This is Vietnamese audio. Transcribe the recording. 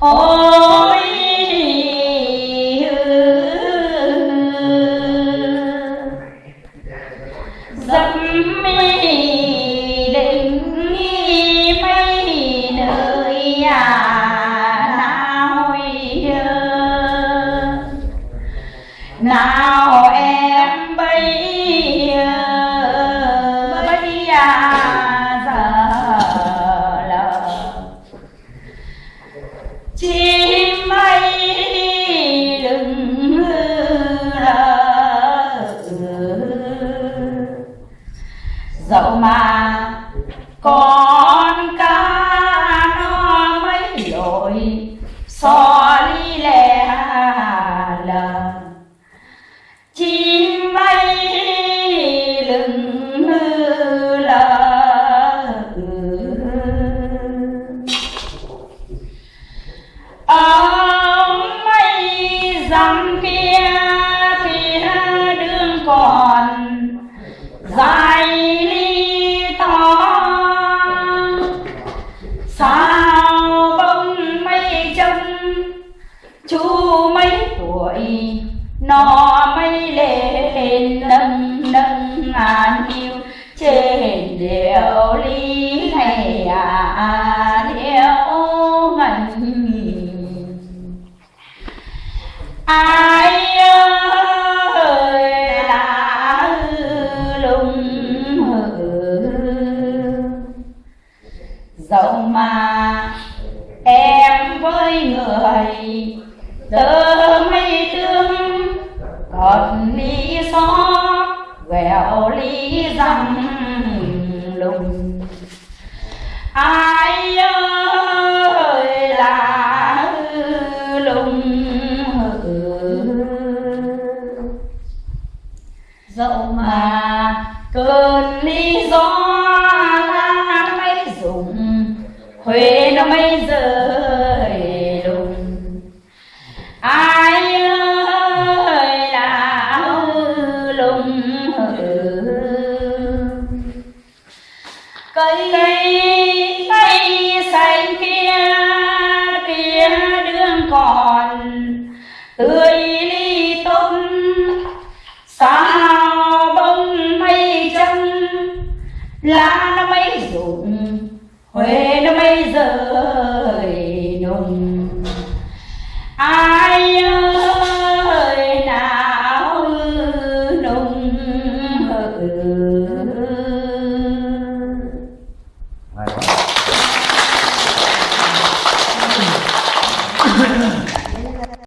ôi dâm mi định mây nơi à nào nào dẫu mà con cá nó mấy lội, so đi lẻ lờ chim bay lừng lờ. Ở mây dặm kia thì đường còn dài sao bông mây trông chú mấy tuổi? Nó mây lên nâng nâng ngàn yêu trên điệu lý này à dẫu mà. Em với người, tớ mây tương còn lý gió quẹo lý rằm lùng. Ai ơi là lùng dẫu mà cơn lý gió lùng cây cây xanh kia kia đường còn. Tươi ly tôm, sao bông mây chân lá nó mấy rụng, huế nó mấy rơi nồng